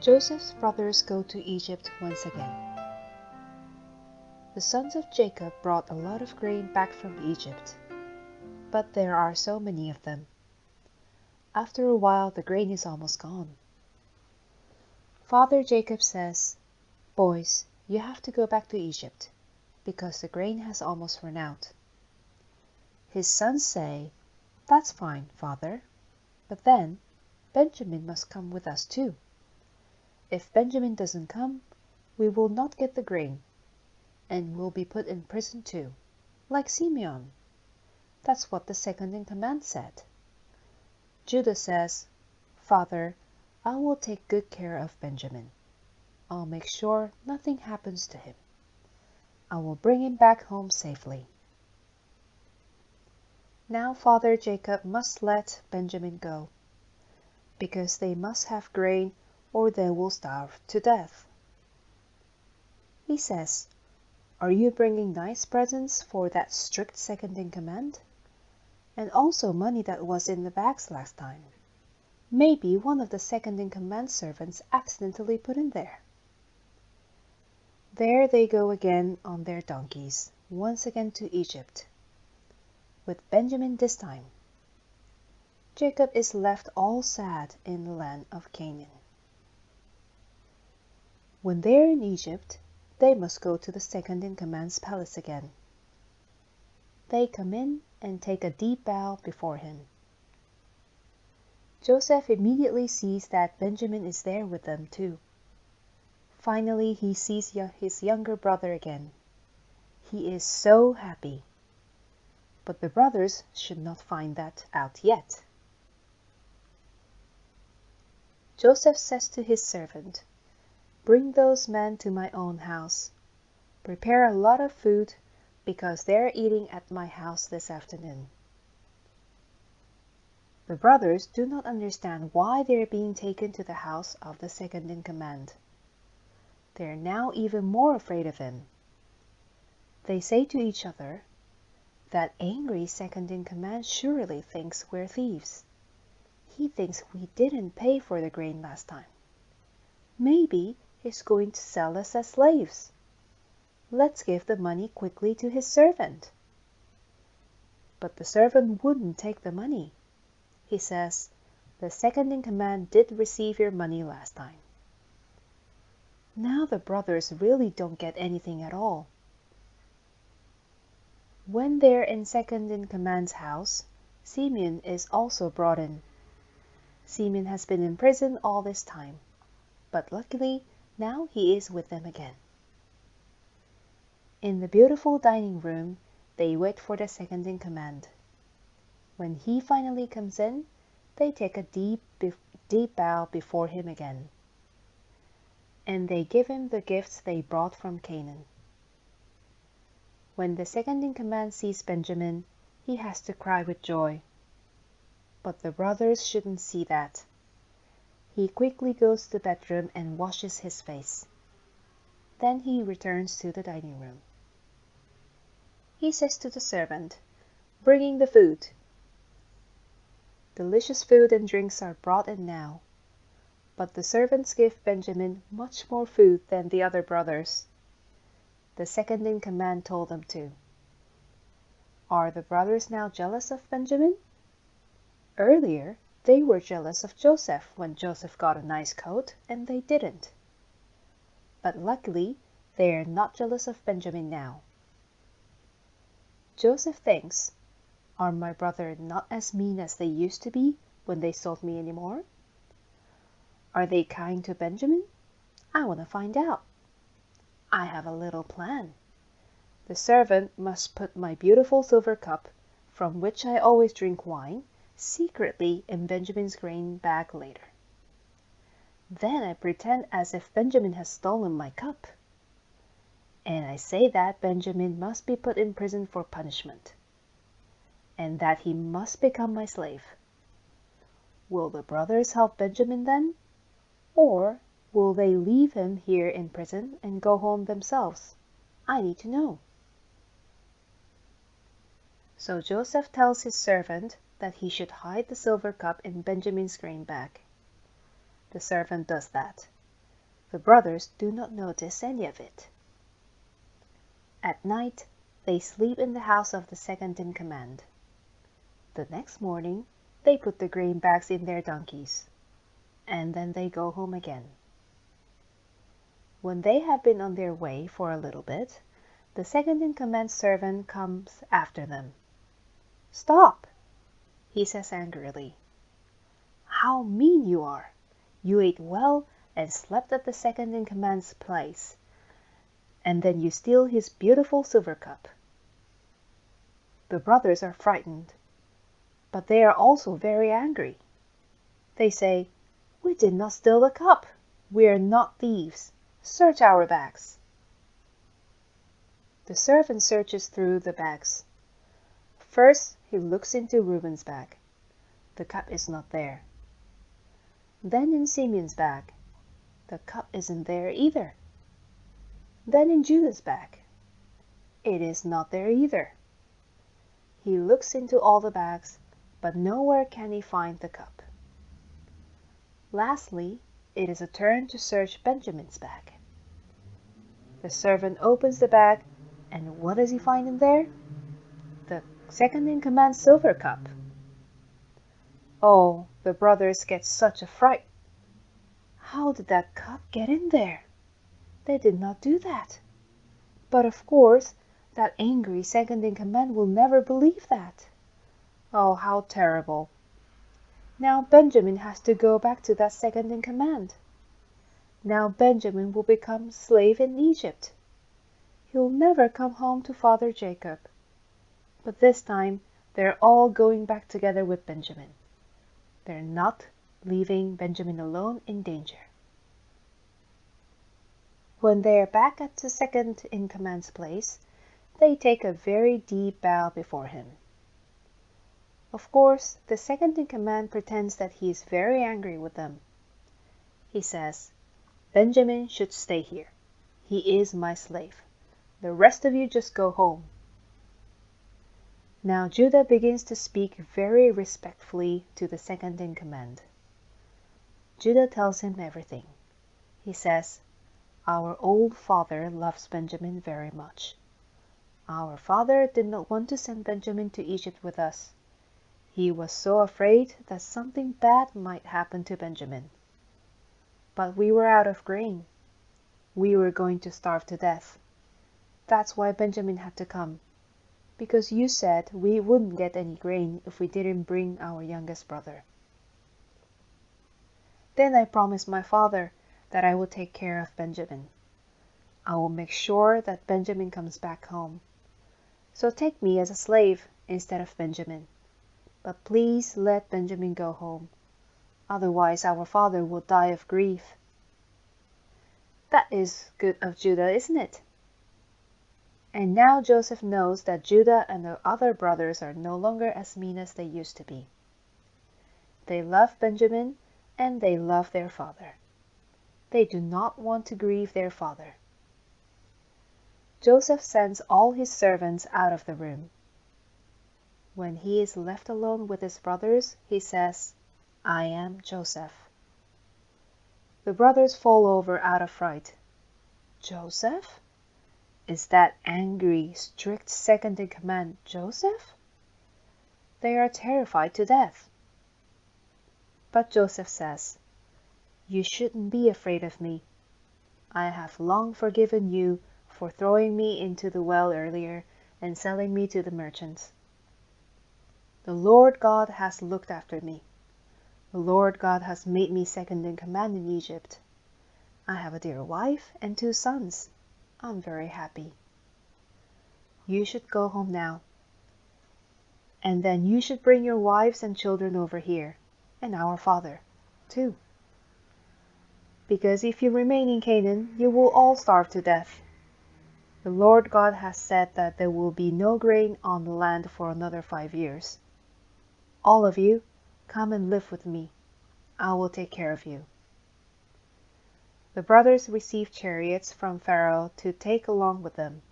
Joseph's brothers go to Egypt once again. The sons of Jacob brought a lot of grain back from Egypt, but there are so many of them. After a while, the grain is almost gone. Father Jacob says, Boys, you have to go back to Egypt, because the grain has almost run out. His sons say, That's fine, father, but then Benjamin must come with us too. If Benjamin doesn't come, we will not get the grain, and will be put in prison too, like Simeon. That's what the second in command said. Judah says, Father, I will take good care of Benjamin. I'll make sure nothing happens to him. I will bring him back home safely. Now Father Jacob must let Benjamin go, because they must have grain or they will starve to death. He says, Are you bringing nice presents for that strict second in command? And also money that was in the bags last time. Maybe one of the second in command servants accidentally put in there. There they go again on their donkeys, once again to Egypt, with Benjamin this time. Jacob is left all sad in the land of Canaan. When they are in Egypt, they must go to the second in command's palace again. They come in and take a deep bow before him. Joseph immediately sees that Benjamin is there with them too. Finally, he sees his younger brother again. He is so happy. But the brothers should not find that out yet. Joseph says to his servant, Bring those men to my own house. Prepare a lot of food, because they're eating at my house this afternoon. The brothers do not understand why they are being taken to the house of the second in command. They are now even more afraid of him. They say to each other, That angry second in command surely thinks we're thieves. He thinks we didn't pay for the grain last time. Maybe he's going to sell us as slaves. Let's give the money quickly to his servant. But the servant wouldn't take the money. He says, The second in command did receive your money last time. Now the brothers really don't get anything at all. When they're in second in command's house, Simeon is also brought in. Simeon has been in prison all this time, but luckily now he is with them again. In the beautiful dining room, they wait for the second in command. When he finally comes in, they take a deep, deep bow before him again. And they give him the gifts they brought from Canaan. When the second in command sees Benjamin, he has to cry with joy but the brothers shouldn't see that. He quickly goes to the bedroom and washes his face. Then he returns to the dining room. He says to the servant, Bringing the food. Delicious food and drinks are brought in now, but the servants give Benjamin much more food than the other brothers. The second in command told them to. Are the brothers now jealous of Benjamin? Earlier, they were jealous of Joseph when Joseph got a nice coat and they didn't. But luckily, they are not jealous of Benjamin now. Joseph thinks, Are my brother not as mean as they used to be when they sold me anymore? Are they kind to Benjamin? I want to find out. I have a little plan. The servant must put my beautiful silver cup, from which I always drink wine, secretly in Benjamin's grain bag later. Then I pretend as if Benjamin has stolen my cup. And I say that Benjamin must be put in prison for punishment, and that he must become my slave. Will the brothers help Benjamin then? Or will they leave him here in prison and go home themselves? I need to know. So Joseph tells his servant that he should hide the silver cup in Benjamin's grain bag. The servant does that. The brothers do not notice any of it. At night they sleep in the house of the second in command. The next morning they put the grain bags in their donkeys, and then they go home again. When they have been on their way for a little bit, the second in command servant comes after them. "Stop!" He says angrily. "How mean you are! You ate well and slept at the second in command's place, and then you steal his beautiful silver cup." The brothers are frightened, but they are also very angry. They say, "We did not steal the cup. We are not thieves. Search our bags." The servant searches through the bags. First he looks into Reuben's bag. The cup is not there. Then in Simeon's bag. The cup isn't there either. Then in Judah's bag. It is not there either. He looks into all the bags, but nowhere can he find the cup. Lastly, it is a turn to search Benjamin's bag. The servant opens the bag, and what does he find in there? The second in command silver cup. Oh, the brothers get such a fright. How did that cup get in there? They did not do that. But of course, that angry second in command will never believe that. Oh, how terrible! Now Benjamin has to go back to that second in command. Now Benjamin will become slave in Egypt. He'll never come home to father Jacob. But this time they're all going back together with Benjamin. They're not leaving Benjamin alone in danger. When they are back at the second in command's place, they take a very deep bow before him. Of course, the second in command pretends that he is very angry with them. He says, Benjamin should stay here. He is my slave. The rest of you just go home. Now Judah begins to speak very respectfully to the second in command. Judah tells him everything. He says, Our old father loves Benjamin very much. Our father did not want to send Benjamin to Egypt with us. He was so afraid that something bad might happen to Benjamin. But we were out of grain. We were going to starve to death. That's why Benjamin had to come. Because you said we wouldn't get any grain if we didn't bring our youngest brother. Then I promised my father that I would take care of Benjamin. I will make sure that Benjamin comes back home. So take me as a slave instead of Benjamin. But please let Benjamin go home. Otherwise our father will die of grief. That is good of Judah, isn't it? And now Joseph knows that Judah and the other brothers are no longer as mean as they used to be. They love Benjamin and they love their father. They do not want to grieve their father. Joseph sends all his servants out of the room. When he is left alone with his brothers, he says, I am Joseph. The brothers fall over out of fright. Joseph? Is that angry, strict second in command Joseph? They are terrified to death. But Joseph says, You shouldn't be afraid of me. I have long forgiven you for throwing me into the well earlier and selling me to the merchants. The Lord God has looked after me. The Lord God has made me second in command in Egypt. I have a dear wife and two sons. I'm very happy. You should go home now. And then you should bring your wives and children over here, and our father, too. Because if you remain in Canaan, you will all starve to death. The Lord God has said that there will be no grain on the land for another five years. All of you, come and live with me. I will take care of you. The brothers receive chariots from Pharaoh to take along with them.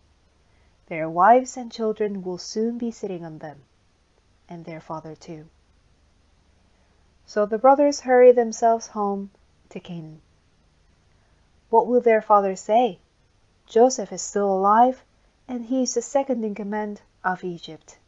Their wives and children will soon be sitting on them, and their father too. So the brothers hurry themselves home to Canaan. What will their father say? Joseph is still alive, and he is the second in command of Egypt.